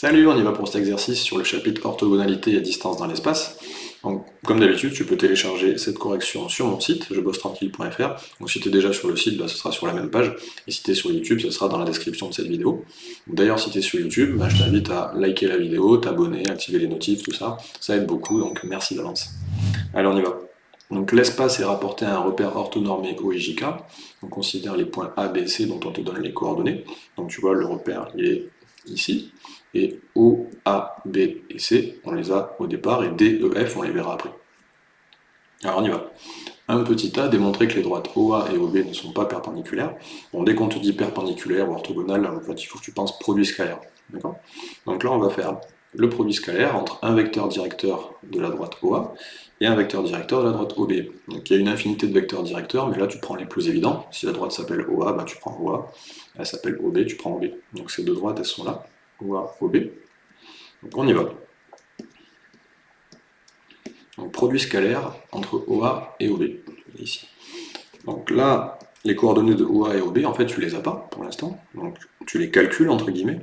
Salut, on y va pour cet exercice sur le chapitre orthogonalité et distance dans l'espace. comme d'habitude, tu peux télécharger cette correction sur mon site, jebossetranquille.fr. Donc si tu es déjà sur le site, bah, ce sera sur la même page. Et si tu es sur YouTube, ce sera dans la description de cette vidéo. D'ailleurs, si tu es sur YouTube, bah, je t'invite à liker la vidéo, t'abonner, activer les notifs, tout ça. Ça aide beaucoup, donc merci d'avance. Allez, on y va. Donc l'espace est rapporté à un repère orthonormé OIJK. On considère les points A, B, C dont on te donne les coordonnées. Donc tu vois, le repère, il est ici. Et O, A, B et C, on les a au départ, et D, E, F, on les verra après. Alors on y va. Un petit a, démontrer que les droites OA et OB ne sont pas perpendiculaires. Bon, dès qu'on te dit perpendiculaire ou orthogonal, en fait, il faut que tu penses produit scalaire. Donc là, on va faire le produit scalaire entre un vecteur directeur de la droite OA et un vecteur directeur de la droite OB. Donc il y a une infinité de vecteurs directeurs, mais là tu prends les plus évidents. Si la droite s'appelle OA, bah, tu prends OA. Elle s'appelle OB, tu prends OB. Donc ces deux droites, elles sont là. OA, OB. Donc on y va. Donc produit scalaire entre OA et OB, ici. Donc là, les coordonnées de OA et OB, en fait, tu les as pas pour l'instant. Donc tu les calcules, entre guillemets.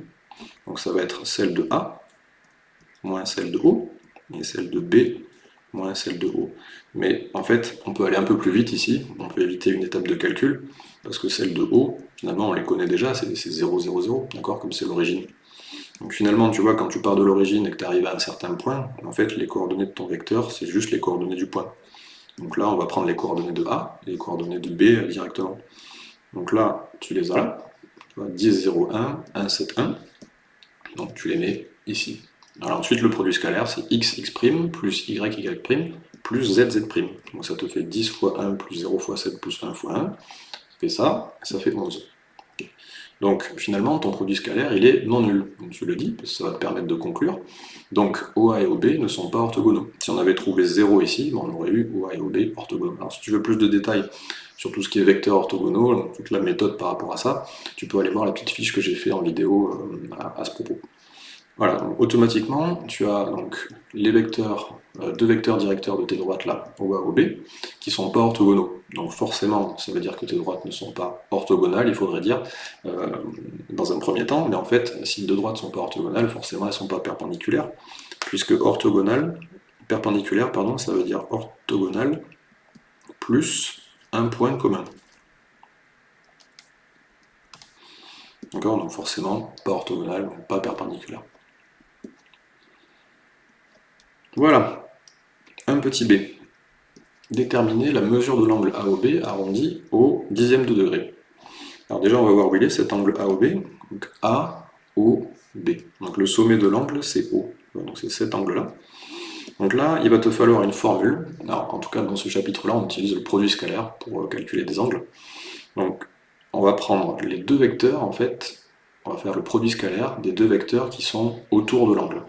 Donc ça va être celle de A, moins celle de O, et celle de B, moins celle de O. Mais en fait, on peut aller un peu plus vite ici, on peut éviter une étape de calcul, parce que celle de O, finalement, on les connaît déjà, c'est 0, 0, 0, d'accord, comme c'est l'origine. Donc finalement, tu vois, quand tu pars de l'origine et que tu arrives à un certain point, en fait, les coordonnées de ton vecteur, c'est juste les coordonnées du point. Donc là, on va prendre les coordonnées de A et les coordonnées de B directement. Donc là, tu les as tu vois, 10, 0, 1, 1, 7, 1. Donc tu les mets ici. Alors ensuite, le produit scalaire, c'est x, x' plus y, y' plus z, z'. Donc ça te fait 10 fois 1 plus 0 fois 7 plus 1 fois 1. Ça fait ça, ça fait 11. Donc finalement, ton produit scalaire, il est non nul. Donc, tu le dis, ça va te permettre de conclure. Donc OA et OB ne sont pas orthogonaux. Si on avait trouvé 0 ici, on aurait eu OA et OB orthogonaux. Alors si tu veux plus de détails sur tout ce qui est vecteur orthogonaux, toute la méthode par rapport à ça, tu peux aller voir la petite fiche que j'ai fait en vidéo euh, à ce propos. Voilà, automatiquement, tu as donc les vecteurs, euh, deux vecteurs directeurs de tes droites là, OA, OB, qui sont pas orthogonaux. Donc forcément, ça veut dire que tes droites ne sont pas orthogonales, il faudrait dire, euh, dans un premier temps, mais en fait, si deux droites ne sont pas orthogonales, forcément elles ne sont pas perpendiculaires, puisque orthogonale, perpendiculaire, pardon, ça veut dire orthogonale plus un point commun. D'accord? Donc forcément, pas orthogonale, pas perpendiculaire. Voilà, un petit b. Déterminer la mesure de l'angle AOB arrondi au dixième de degré. Alors déjà, on va voir où il est cet angle AOB. Donc AOB. Donc le sommet de l'angle, c'est O. Donc c'est cet angle-là. Donc là, il va te falloir une formule. En tout cas, dans ce chapitre-là, on utilise le produit scalaire pour euh, calculer des angles. Donc, on va prendre les deux vecteurs, en fait, on va faire le produit scalaire des deux vecteurs qui sont autour de l'angle.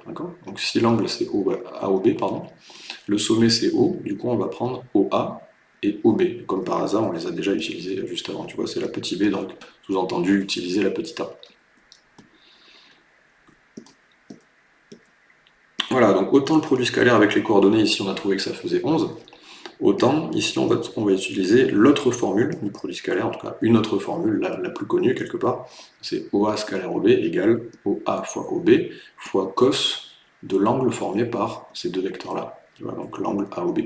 Donc si l'angle c'est AOB, pardon, le sommet c'est O, du coup on va prendre OA et OB. Comme par hasard, on les a déjà utilisés juste avant. Tu vois, c'est la petite b, donc sous-entendu utiliser la petite a. Voilà, donc autant le produit scalaire avec les coordonnées, ici on a trouvé que ça faisait 11, Autant, ici, on va, utiliser l'autre formule du produit scalaire, en tout cas une autre formule, la, plus connue quelque part, c'est OA scalaire OB égale OA fois OB fois cos de l'angle formé par ces deux vecteurs-là. Donc l'angle AOB,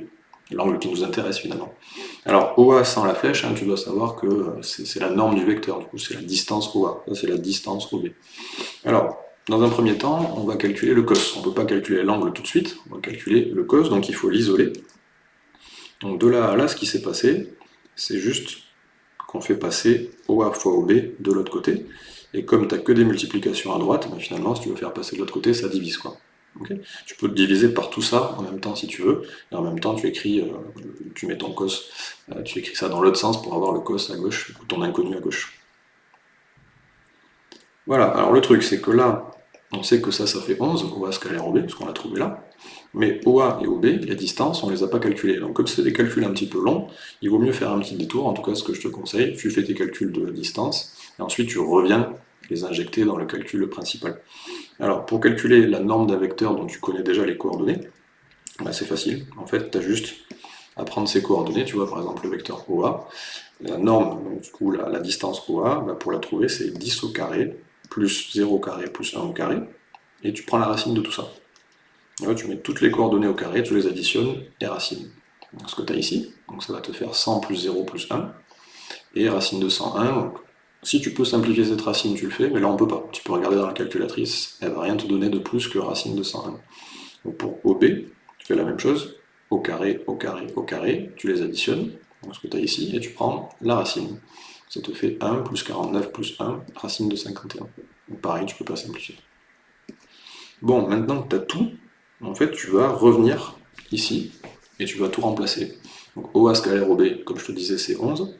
l'angle qui nous intéresse finalement. Alors OA sans la flèche, hein, tu dois savoir que euh, c'est la norme du vecteur, du coup c'est la distance OA, c'est la distance OB. Alors, dans un premier temps, on va calculer le cos. On ne peut pas calculer l'angle tout de suite, on va calculer le cos, donc il faut l'isoler. Donc de là à là, ce qui s'est passé, c'est juste qu'on fait passer OA fois OB de l'autre côté. Et comme tu n'as que des multiplications à droite, ben finalement, si tu veux faire passer de l'autre côté, ça divise. quoi. tu peux te diviser par tout ça en même temps si tu veux, et en même temps tu écris, euh, tu mets ton cos, euh, tu écris ça dans l'autre sens pour avoir le cos à gauche, ou ton inconnu à gauche. Voilà, alors le truc c'est que là, on sait que ça, ça fait 11, OA scalaire OB, parce qu'on l'a trouvé là. Mais OA et OB, les distances, on ne les a pas calculées. Donc comme c'est des calculs un petit peu longs, il vaut mieux faire un petit détour, en tout cas ce que je te conseille, tu fais tes calculs de distance, et ensuite tu reviens les injecter dans le calcul principal. Alors pour calculer la norme d'un vecteur dont tu connais déjà les coordonnées, bah, c'est facile. En fait, tu as juste à prendre ces coordonnées, tu vois par exemple le vecteur OA, la norme, donc, du coup la, distance OA, bah, pour la trouver c'est 10 au carré plus 0 au carré plus 1 au carré, et tu prends la racine de tout ça. Tu mets toutes les coordonnées au carré, tu les additionnes, et racine. Donc, ce que tu as ici, donc ça va te faire 100 plus 0 plus 1, et racine de 101, donc si tu peux simplifier cette racine, tu le fais, mais là on peut pas. Tu peux regarder dans la calculatrice, elle va rien te donner de plus que racine de 101. Donc pour OB, tu fais la même chose, au carré, au carré, au carré, tu les additionnes, ce que tu as ici, et tu prends la racine. Ça te fait 1 plus 49 plus 1, racine de 51. Donc pareil, tu peux pas simplifier. Bon, maintenant que tu as tout, en fait, tu vas revenir ici, et tu vas tout remplacer. Donc OA scalaire OB, comme je te disais, c'est 11.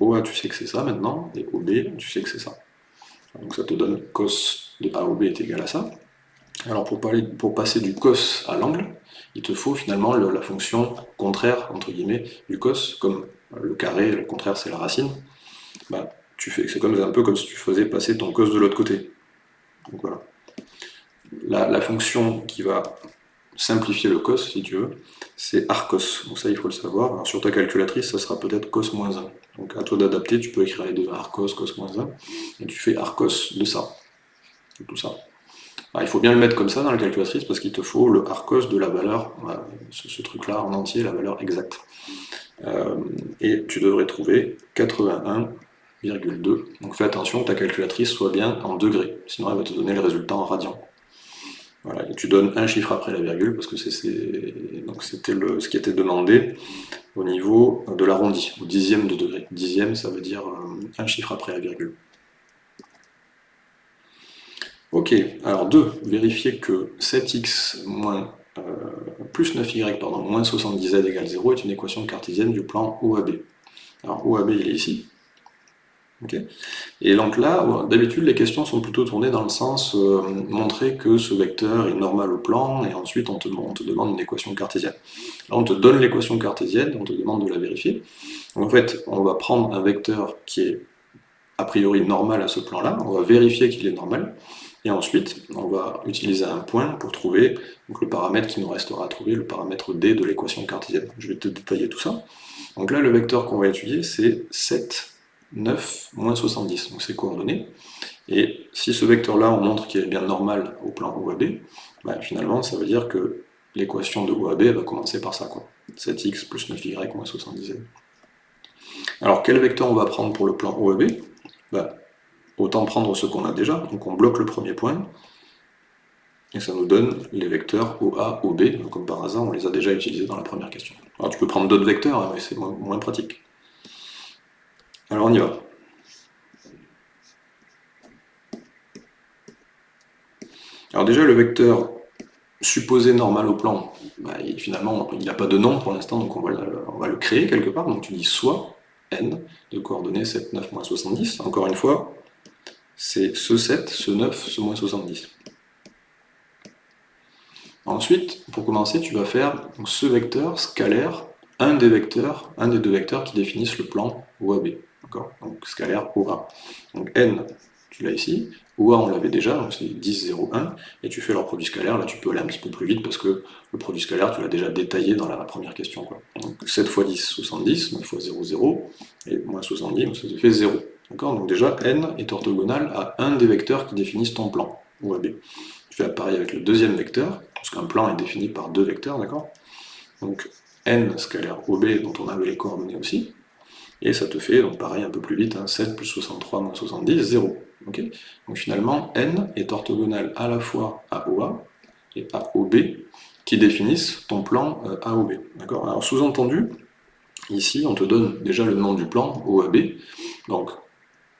OA, tu sais que c'est ça maintenant, et OB, tu sais que c'est ça. Donc ça te donne cos de AOB est égal à ça. Alors pour, passer du cos à l'angle, il te faut finalement la fonction contraire, entre guillemets, du cos, comme le carré, le contraire c'est la racine. Bah, c'est un peu comme si tu faisais passer ton cos de l'autre côté. Donc voilà. La, fonction qui va simplifier le cos, si tu veux, c'est arcos. Donc ça, il faut le savoir. Sur ta calculatrice, ça sera peut-être cos moins 1. Donc à toi d'adapter, tu peux écrire les deux, arcos, cos moins 1, et tu fais arcos de ça. tout ça. il faut bien le mettre comme ça dans la calculatrice, parce qu'il te faut le arcos de la valeur, ce, truc-là en entier, la valeur exacte. Euh, et tu devrais trouver 81,2. Donc fais attention ta calculatrice soit bien en degrés, sinon elle va te donner le résultat en radian. Voilà, et tu donnes un chiffre après la virgule, parce que c'était ce qui était demandé au niveau de l'arrondi, au dixième de degré. Dixième, ça veut dire euh, un chiffre après la virgule. Ok, alors 2, vérifier que 7x moins, euh, plus 9y pardon, moins 70z égale 0 est une équation cartésienne du plan OAB. Alors OAB il est ici, et donc là, d'habitude, les questions sont plutôt tournées dans le sens euh, montrer que ce vecteur est normal au plan, et ensuite on te, demande une équation cartésienne. Là, on te donne l'équation cartésienne, on te demande de la vérifier. En fait, on va prendre un vecteur qui est a priori normal à ce plan-là, on va vérifier qu'il est normal, et ensuite, on va utiliser un point pour trouver le paramètre qui nous restera à trouver, le paramètre D de l'équation cartésienne. Je vais te détailler tout ça. Donc là, le vecteur qu'on va étudier, c'est 7 9, moins 70, donc c'est coordonnées. Et si ce vecteur-là, on montre qu'il est bien normal au plan OAB, bah, finalement, ça veut dire que l'équation de OAB va commencer par ça, quoi. 7x plus 9y moins 70 Alors, quel vecteur on va prendre pour le plan OAB bah, Autant prendre ce qu'on a déjà, donc on bloque le premier point, et ça nous donne les vecteurs OA, OB, comme par hasard, on les a déjà utilisés dans la première question. Alors tu peux prendre d'autres vecteurs, hein, mais c'est moins pratique. Alors on y va. Alors déjà, le vecteur supposé normal au plan, bah, finalement, il n'a pas de nom pour l'instant, donc on va, le, créer quelque part. Donc tu dis soit n de coordonnées 7, 9, moins 70. Encore une fois, c'est ce 7, ce 9, ce moins 70. Ensuite, pour commencer, tu vas faire ce vecteur scalaire, un des vecteurs, un des deux vecteurs qui définissent le plan OAB. Donc scalaire OA. Donc n, tu l'as ici. OA, on l'avait déjà, donc c'est 10, 0, 1. Et tu fais leur produit scalaire, là tu peux aller un petit peu plus vite parce que le produit scalaire, tu l'as déjà détaillé dans la première question. Donc 7 fois 10, 70, 9 fois 0, 0, et moins 70, donc ça fait 0. Donc déjà, n est orthogonal à un des vecteurs qui définissent ton plan, OAB. Tu fais pareil avec le deuxième vecteur, parce qu'un plan est défini par deux vecteurs, d'accord Donc n scalaire OB, dont on avait les coordonnées aussi, et ça te fait, donc pareil, un peu plus vite, 7 hein, plus 63 moins 70, 0. donc finalement, n est orthogonal à la fois à OA et à OB, qui définissent ton plan euh, AOB. Alors sous-entendu, ici on te donne déjà le nom du plan OAB, donc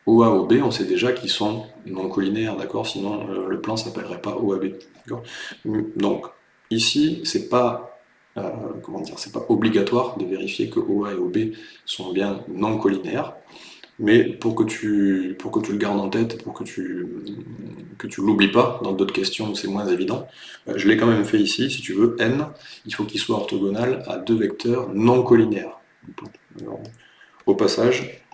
OA, OB, on sait déjà qu'ils sont non collinaires, d'accord? Sinon euh, le plan s'appellerait pas OAB. Donc ici, c'est pas euh, comment dire, c'est pas obligatoire de vérifier que OA et OB sont bien non collinaires, mais pour que tu, le gardes en tête, pour que tu que tu l'oublies pas dans d'autres questions où c'est moins évident, euh, je l'ai quand même fait ici, si tu veux, n, il faut qu'il soit orthogonal à deux vecteurs non collinaires. au passage,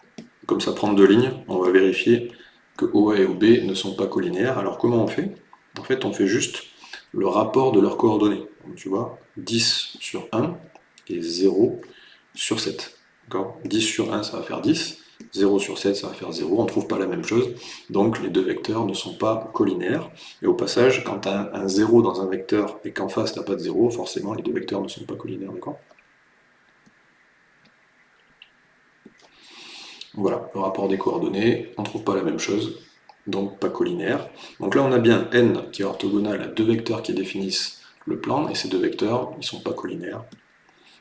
comme ça prend deux lignes, on va vérifier que OA et OB ne sont pas collinaires. Alors comment on fait? En fait, on fait juste le rapport de leurs coordonnées. Tu vois, 10 sur 1 et 0 sur 7. 10 sur 1, ça va faire 10, 0 sur 7, ça va faire 0, on ne trouve pas la même chose, donc les deux vecteurs ne sont pas collinaires. Et au passage, quand tu as un 0 dans un vecteur et qu'en face tu n'as pas de 0, forcément les deux vecteurs ne sont pas collinaires, d'accord? Voilà, le rapport des coordonnées, on ne trouve pas la même chose, donc pas collinaire. Donc là on a bien n qui est orthogonal à deux vecteurs qui définissent le plan, et ces deux vecteurs, ils ne sont pas collinaires.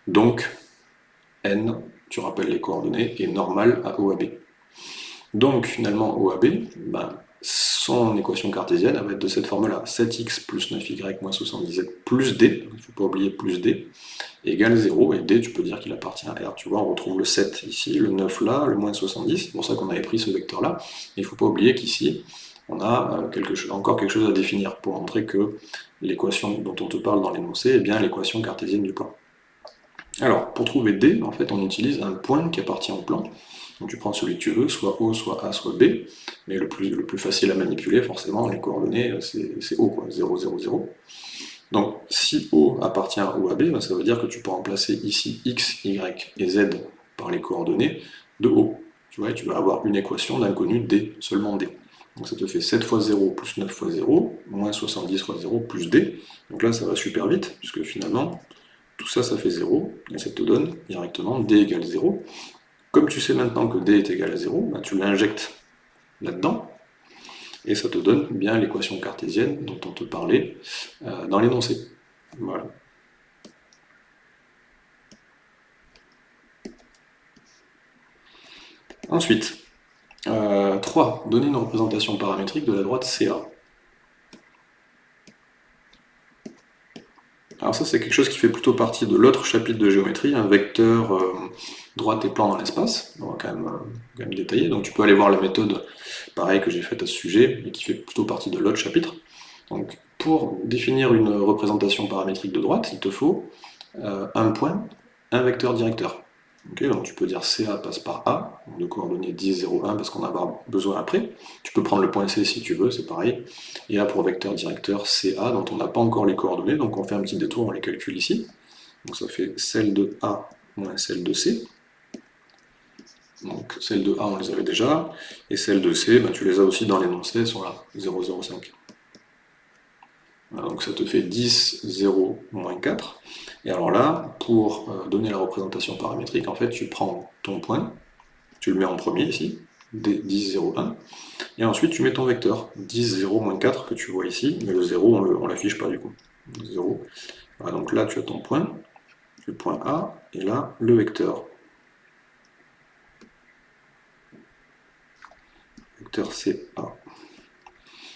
Donc n, tu rappelles les coordonnées, est normal à O à B. Donc finalement O à B, ben, son équation cartésienne va être de cette forme-là, 7x plus 9y moins 77 plus d, il ne faut pas oublier plus d, égale 0, et d tu peux dire qu'il appartient à R, tu vois, on retrouve le 7 ici, le 9 là, le moins 70, c'est pour ça qu'on avait pris ce vecteur-là, il ne faut pas oublier qu'ici, on a euh, encore quelque chose à définir pour montrer que l'équation dont on te parle dans l'énoncé est bien l'équation cartésienne du plan. Alors, pour trouver D, en fait, on utilise un point qui appartient au plan, donc tu prends celui que tu veux, soit O, soit A, soit B, mais le plus, le plus facile à manipuler, forcément, les coordonnées, c'est O, quoi, 0, 0, 0. Donc si O appartient à O à B, ben, ça veut dire que tu peux remplacer ici X, Y et Z par les coordonnées de O. Tu vois, tu vas avoir une équation d'inconnu D, seulement D. Donc ça te fait 7 fois 0 plus 9 fois 0, moins 70 fois 0 plus D. Donc là, ça va super vite, puisque finalement, tout ça, ça fait 0, et ça te donne directement D égale 0. Comme tu sais maintenant que D est égal à 0, bah, tu l'injectes là-dedans, et ça te donne bien l'équation cartésienne dont on te parlait euh, dans l'énoncé. Voilà. Ensuite, 3. Euh, donner une représentation paramétrique de la droite CA. Alors ça c'est quelque chose qui fait plutôt partie de l'autre chapitre de géométrie, un vecteur euh, droite et plan dans l'espace, on va quand même, euh, quand même, détailler, donc tu peux aller voir la méthode pareil que j'ai faite à ce sujet, mais qui fait plutôt partie de l'autre chapitre. Donc pour définir une représentation paramétrique de droite, il te faut un point, un vecteur directeur donc tu peux dire CA passe par A, de coordonnées 10, 0, 1, parce qu'on en avoir besoin après. Tu peux prendre le point C si tu veux, c'est pareil. Et là, pour vecteur directeur CA, dont on n'a pas encore les coordonnées, donc on fait un petit détour, on les calcule ici. Donc ça fait celle de A moins celle de C. Donc celle de A, on les avait déjà, et celle de C, ben, tu les as aussi dans l'énoncé, elles sont là, 0, 0, 5 donc ça te fait 10, 0, moins 4. Et alors là, pour euh, donner la représentation paramétrique, en fait, tu prends ton point, tu le mets en premier ici, 10, 0, 1, et ensuite tu mets ton vecteur, 10, 0, moins 4 que tu vois ici, mais le 0, on ne l'affiche pas du coup. 0. donc là, tu as ton point, le point A, et là, le vecteur. Vecteur CA.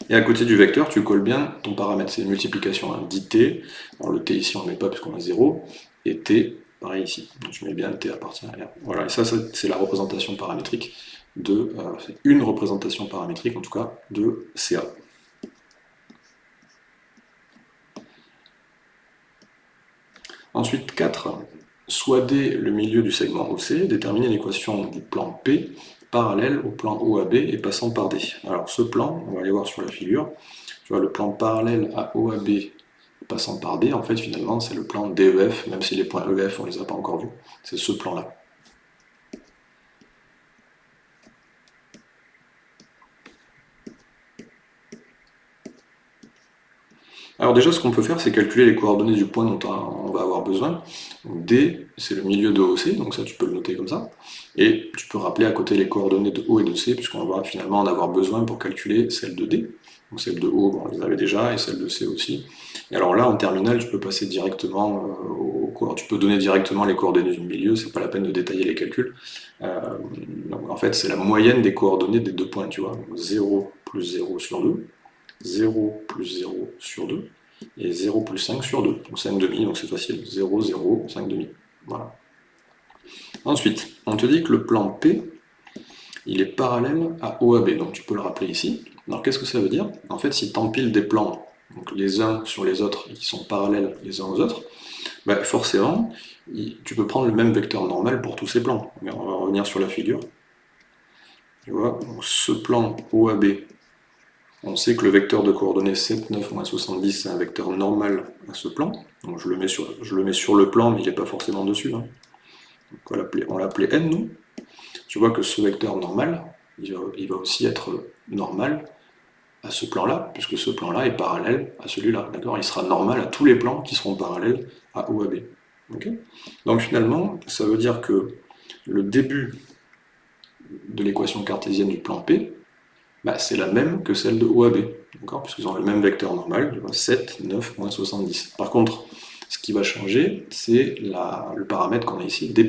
Et à côté du vecteur, tu colles bien ton paramètre, c'est une multiplication, hein, dit alors le t ici on ne met pas puisqu'on a 0, et t, pareil ici, donc tu mets bien t à partir de R. Voilà, et ça, c'est la représentation paramétrique de, euh, c'est une représentation paramétrique en tout cas, de CA. Ensuite, 4. Soit D le milieu du segment OC, déterminer l'équation du plan P parallèle au plan OAB et passant par D. Alors ce plan, on va aller voir sur la figure, tu vois le plan parallèle à OAB passant par D, en fait finalement c'est le plan DEF, même si les points EF on les a pas encore vus, c'est ce plan là. Alors déjà, ce qu'on peut faire, c'est calculer les coordonnées du point dont on va besoin. D, c'est le milieu de OC, donc ça tu peux le noter comme ça. Et tu peux rappeler à côté les coordonnées de O et de C, puisqu'on va finalement en avoir besoin pour calculer celle de D. Donc celle de O, on les avait déjà, et celle de C aussi. Et alors là, en terminale, tu peux passer directement euh, au Tu peux donner directement les coordonnées du milieu, c'est pas la peine de détailler les calculs. Euh, en fait, c'est la moyenne des coordonnées des deux points, tu vois. 0 plus 0 sur 2, 0 plus 0 sur 2, et 0 plus 5 sur 2, donc 5 demi, donc c'est facile, 0, 0, 5 demi, voilà. Ensuite, on te dit que le plan P, il est parallèle à OAB, donc tu peux le rappeler ici. Alors qu'est-ce que ça veut dire? En fait, si tu empiles des plans, donc les uns sur les autres, qui sont parallèles les uns aux autres, bah forcément, tu peux prendre le même vecteur normal pour tous ces plans. on va revenir sur la figure. Tu vois, ce plan OAB, on sait que le vecteur de coordonnées 7, 9, moins 70, c'est un vecteur normal à ce plan. Je le mets sur, le, plan, mais il n'est pas forcément dessus. Hein. on l'appelait n, nous. tu vois que ce vecteur normal, il va, aussi être normal à ce plan-là, puisque ce plan-là est parallèle à celui-là, d'accord? Il sera normal à tous les plans qui seront parallèles à OAB. Donc finalement, ça veut dire que le début de l'équation cartésienne du plan P, bah, c'est la même que celle de OAB, Puisqu'ils ont le même vecteur normal, 7, 9, moins 70. Par contre, ce qui va changer, c'est le paramètre qu'on a ici, D',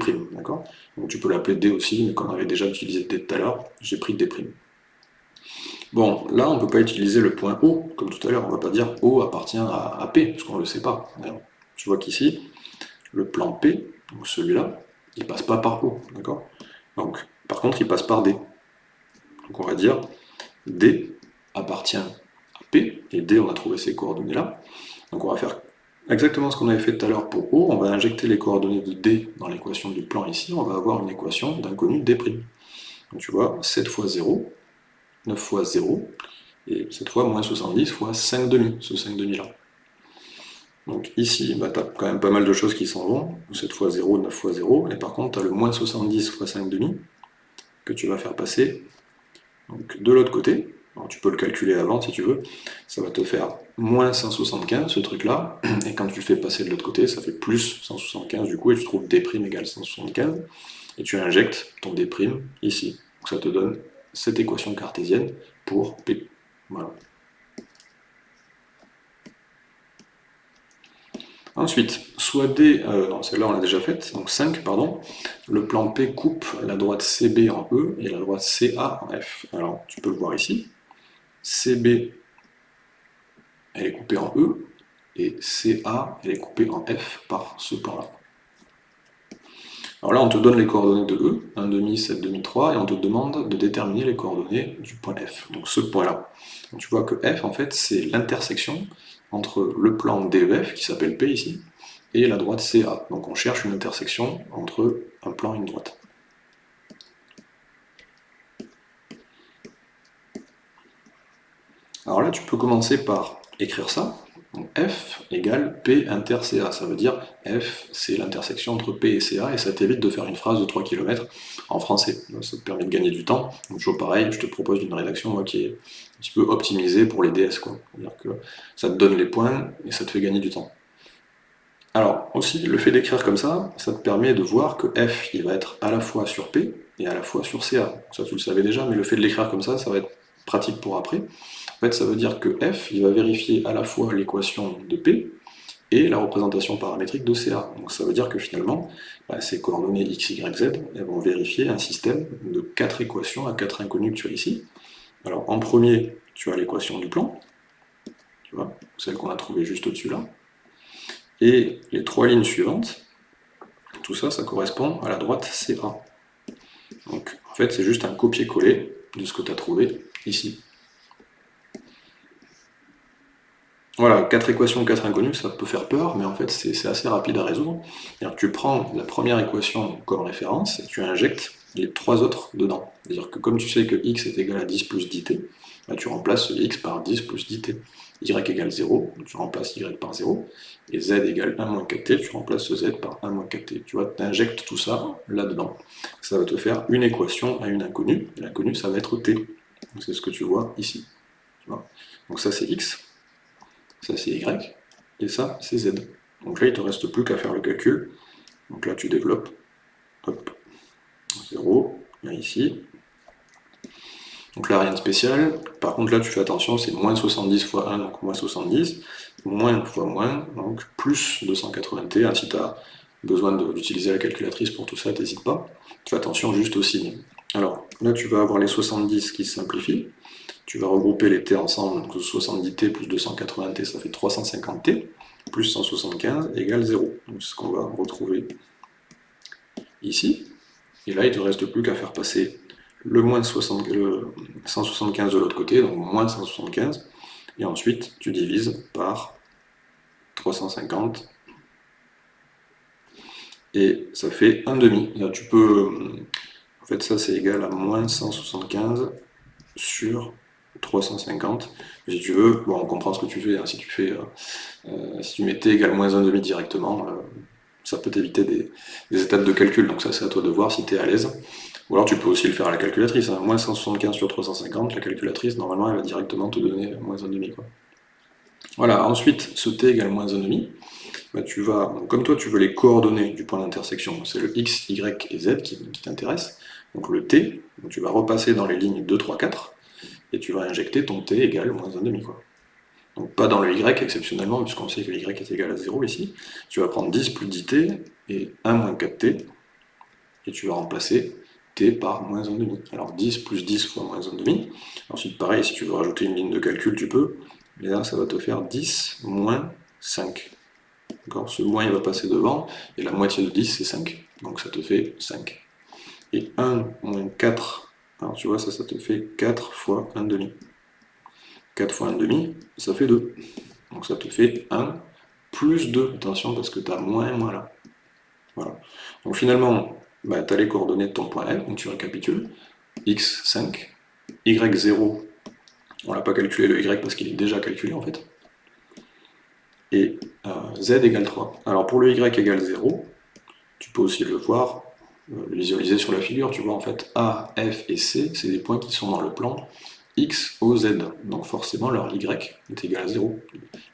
Donc tu peux l'appeler D aussi, mais comme on avait déjà utilisé D tout à l'heure, j'ai pris D'. Bon, là, on ne peut pas utiliser le point O, comme tout à l'heure, on ne va pas dire O appartient à, P, parce qu'on ne le sait pas. tu vois qu'ici, le plan P, donc celui-là, il ne passe pas par O, d'accord Donc, par contre, il passe par D. Donc on va dire D appartient à P, et D, on a trouvé ces coordonnées-là. Donc on va faire exactement ce qu'on avait fait tout à l'heure pour O, on va injecter les coordonnées de D dans l'équation du plan ici, on va avoir une équation d'inconnu D'. Donc tu vois, 7 fois 0, 9 fois 0, et cette fois moins 70 fois 5 demi, ce 5 demi là. Donc ici, bah, tu as quand même pas mal de choses qui s'en vont, 7 fois 0, 9 fois 0, et par contre tu as le moins 70 fois 5 demi, que tu vas faire passer donc, de l'autre côté, tu peux le calculer avant si tu veux, ça va te faire moins 175 ce truc là, et quand tu le fais passer de l'autre côté, ça fait plus 175 du coup, et tu trouves D' égale 175, et tu injectes ton D' ici. Donc ça te donne cette équation cartésienne pour P. Voilà. Ensuite, soit D, euh, non celle-là on l'a déjà faite, donc 5, pardon, le plan P coupe la droite CB en E et la droite CA en F. Alors tu peux le voir ici, CB elle est coupée en E, et CA elle est coupée en F par ce plan-là. Alors là, on te donne les coordonnées de E, 1,5, 7,5, 3, et on te demande de déterminer les coordonnées du point F, donc ce point-là. Tu vois que F, en fait, c'est l'intersection entre le plan DEF, qui s'appelle P ici, et la droite CA. Donc on cherche une intersection entre un plan et une droite. Alors là, tu peux commencer par écrire ça. F égale P inter CA. Ça veut dire F, c'est l'intersection entre P et CA, et ça t'évite de faire une phrase de 3 km en français. Ça te permet de gagner du temps. Donc, toujours pareil, je te propose une rédaction qui est un petit peu optimisée pour les DS. C'est-à-dire que ça te donne les points et ça te fait gagner du temps. Alors, aussi, le fait d'écrire comme ça, ça te permet de voir que F, il va être à la fois sur P et à la fois sur CA. Ça, tu le savais déjà, mais le fait de l'écrire comme ça, ça va être pratique pour après. Fait, ça veut dire que F, il va vérifier à la fois l'équation de P et la représentation paramétrique de CA. Donc ça veut dire que finalement, bah, ces coordonnées x, y, z, elles vont vérifier un système de quatre équations à quatre inconnues que tu as ici. Alors en premier, tu as l'équation du plan, tu vois, celle qu'on a trouvée juste au-dessus là. Et les trois lignes suivantes, tout ça, ça correspond à la droite CA. Donc en fait, c'est juste un copier-coller de ce que tu as trouvé ici. Voilà, quatre équations, quatre inconnues, ça peut faire peur, mais en fait c'est assez rapide à résoudre. Tu prends la première équation comme référence et tu injectes les trois autres dedans. C'est-à-dire que comme tu sais que x est égal à 10 plus 10t, bah, tu remplaces x par 10 plus 10t. y égale 0, tu remplaces y par 0, et z égale 1 moins 4t, tu remplaces z par 1 moins 4t. Tu vois, tu injectes tout ça là-dedans. Ça va te faire une équation à une inconnue, l'inconnue ça va être t. C'est ce que tu vois ici. Donc ça c'est x, ça c'est y, et ça c'est z. Donc là il ne te reste plus qu'à faire le calcul. Donc là tu développes, hop, 0, là ici. Donc là rien de spécial. Par contre là tu fais attention, c'est moins 70 fois 1, donc moins 70, moins fois moins, donc plus 280t. si tu as besoin d'utiliser la calculatrice pour tout ça, n'hésite pas. Tu fais attention juste au signe. Alors là tu vas avoir les 70 qui se simplifient. Tu vas regrouper les t ensemble, donc 70t plus 280t, ça fait 350t, plus 175 égale 0. Donc c'est ce qu'on va retrouver ici. Et là, il ne te reste plus qu'à faire passer le moins 175 de l'autre côté, donc moins 175, et ensuite tu divises par 350, et ça fait 1 demi. Là, tu peux, en fait ça c'est égal à moins 175 sur 350. Si tu veux, bon, on comprend ce que tu fais. Hein. si tu fais, euh, euh, si tu mettais égal moins 1,5 directement, euh, ça peut t'éviter des, étapes de calcul. Donc ça, c'est à toi de voir si tu es à l'aise. Ou alors tu peux aussi le faire à la calculatrice, hein. moins 175 sur 350, la calculatrice, normalement, elle va directement te donner moins 1,5. Quoi. Voilà, ensuite, ce t égale moins 1,5, bah, tu vas, comme toi tu veux les coordonnées du point d'intersection, c'est le x, y et z qui, t'intéresse, donc le t, tu vas repasser dans les lignes 2, 3, 4, et tu vas injecter ton t égale moins 1,5. Quoi. Donc pas dans le y exceptionnellement, puisqu'on sait que y est égal à 0 ici. Tu vas prendre 10 plus 10t et 1 moins 4t, et tu vas remplacer t par moins 1,5. Alors 10 plus 10 fois moins 1,5. Ensuite pareil, si tu veux rajouter une ligne de calcul, tu peux. Mais là, ça va te faire 10 moins 5. Ce moins, il va passer devant, et la moitié de 10, c'est 5. Donc ça te fait 5. Et 1 moins 4, alors tu vois, ça, ça te fait 4 fois 1,5. 4 fois 1,5, ça fait 2. Donc ça te fait 1 plus 2. Attention, parce que tu as moins et moins là. Voilà. Donc finalement, bah, tu as les coordonnées de ton point F, donc tu récapitules. x, 5. y, 0. On l'a pas calculé le y parce qu'il est déjà calculé en fait. Et euh, z égale 3. Alors pour le y égale 0, tu peux aussi le voir, visualiser sur la figure, tu vois en fait A, F et C, c'est des points qui sont dans le plan x, O, Z. Donc forcément leur y est égal à 0.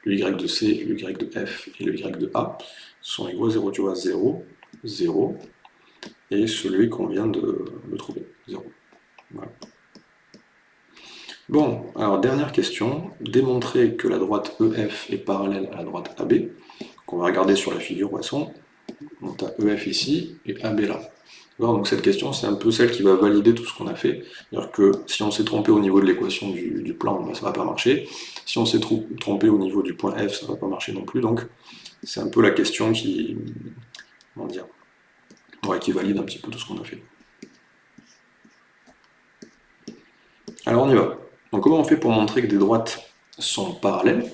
Le y de C, le y de F et le y de A sont égaux à 0. Tu vois, 0, 0, et celui qu'on vient de, trouver, 0. Bon, alors dernière question, démontrer que la droite EF est parallèle à la droite AB. qu'on va regarder sur la figure poisson. Donc tu as EF ici et AB là. Donc cette question, c'est un peu celle qui va valider tout ce qu'on a fait. C'est-à-dire que si on s'est trompé au niveau de l'équation du, plan, ben, ça ne va pas marcher. Si on s'est trompé au niveau du point F, ça ne va pas marcher non plus. Donc c'est un peu la question qui, comment dire, qui valide un petit peu tout ce qu'on a fait. Alors on y va. Donc comment on fait pour montrer que des droites sont parallèles?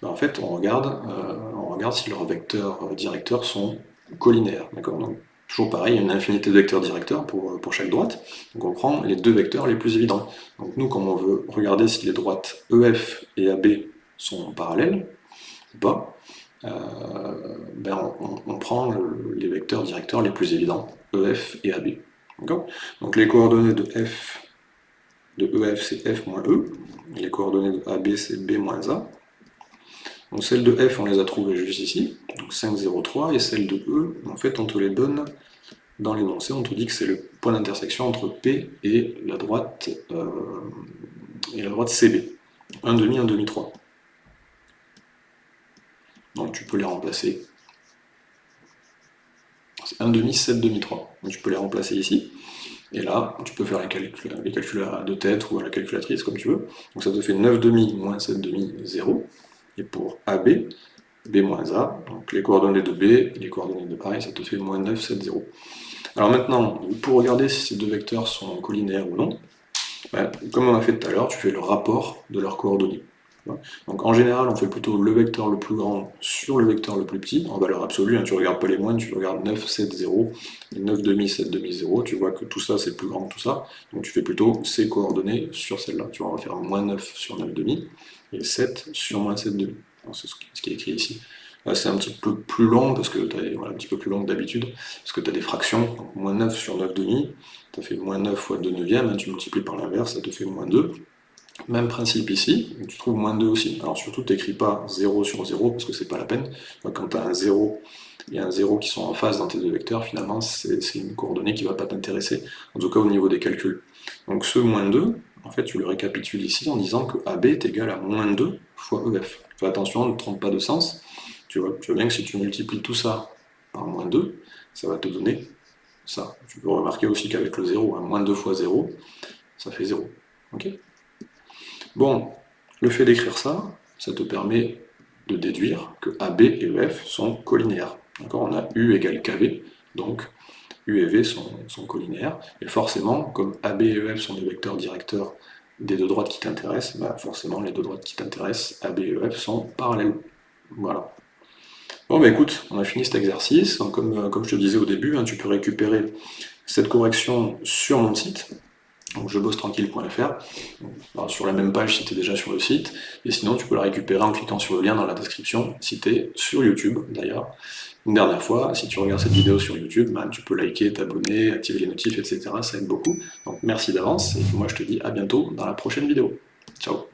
Ben, En fait, on regarde, euh, on regarde si leurs vecteurs directeurs sont collinaires. D'accord? Toujours pareil, il y a une infinité de vecteurs directeurs pour, pour chaque droite. Donc on prend les deux vecteurs les plus évidents. Donc nous, comme on veut regarder si les droites EF et AB sont parallèles ou pas, euh, ben on, prend les vecteurs directeurs les plus évidents, EF et AB. Donc les coordonnées de F de EF c'est F moins E, les coordonnées de AB c'est B moins A. Donc celles de F, on les a trouvées juste ici, donc 5, 0, 3, et celles de E, en fait, on te les donne dans l'énoncé, on te dit que c'est le point d'intersection entre P et la droite, euh, CB. 1 demi, 1 demi, 3. Donc tu peux les remplacer. C'est 1 demi, 7 demi, 3. Donc tu peux les remplacer ici. Et là, tu peux faire les calculs, les calculs de tête ou à la calculatrice, comme tu veux. Donc ça te fait 9 demi moins 7 demi, 0. Et pour AB, B moins A, donc les coordonnées de B et les coordonnées de A, ça te fait moins 9, 7, 0. Alors maintenant, pour regarder si ces deux vecteurs sont collinaires ou non, ben, comme on a fait tout à l'heure, tu fais le rapport de leurs coordonnées. Donc en général, on fait plutôt le vecteur le plus grand sur le vecteur le plus petit, en valeur absolue, hein, tu regardes pas les moindres, tu regardes 9, 7, 0, et 9 demi, 7 demi, 0, tu vois que tout ça c'est plus grand que tout ça, donc tu fais plutôt ces coordonnées sur celle-là, tu vois, on faire moins 9 sur 9 demi, et 7 sur moins 7 demi, c'est ce qui est écrit ici. Là c'est un petit peu plus long, parce que voilà, un petit peu plus long que d'habitude, parce que tu as des fractions, donc moins 9 sur 9 demi, tu fait moins 9 fois 2 neuvième, hein, tu multiplies par l'inverse, ça te fait moins 2, même principe ici, tu trouves moins 2 aussi. Alors surtout, tu n'écris pas 0 sur 0, parce que c'est pas la peine. Quand tu as un 0 et un 0 qui sont en phase dans tes deux vecteurs, finalement, c'est une coordonnée qui ne va pas t'intéresser, en tout cas au niveau des calculs. Donc ce moins 2, en fait, tu le récapitules ici en disant que AB est égal à moins 2 fois EF. Fais attention, ne trompe pas de sens. Tu vois, tu vois bien que si tu multiplies tout ça par moins 2, ça va te donner ça. Tu peux remarquer aussi qu'avec le 0, moins 2 fois 0, ça fait 0. ok? Bon, le fait d'écrire ça, ça te permet de déduire que AB et EF sont collinaires. On a U égale KV, donc U et V sont, collinaires, et forcément, comme AB et EF sont des vecteurs directeurs des deux droites qui t'intéressent, bah forcément les deux droites qui t'intéressent, AB et EF, sont parallèles. Voilà. Bon bah écoute, on a fini cet exercice, comme, euh, je te disais au début, hein, tu peux récupérer cette correction sur mon site, donc je bosse tranquille.fr, sur la même page si tu es déjà sur le site, et sinon tu peux la récupérer en cliquant sur le lien dans la description, si tu es sur YouTube d'ailleurs, Une dernière fois, si tu regardes cette vidéo sur YouTube, ben, tu peux liker, t'abonner, activer les notifs, etc. Ça aide beaucoup. Donc merci d'avance, et moi je te dis à bientôt dans la prochaine vidéo. Ciao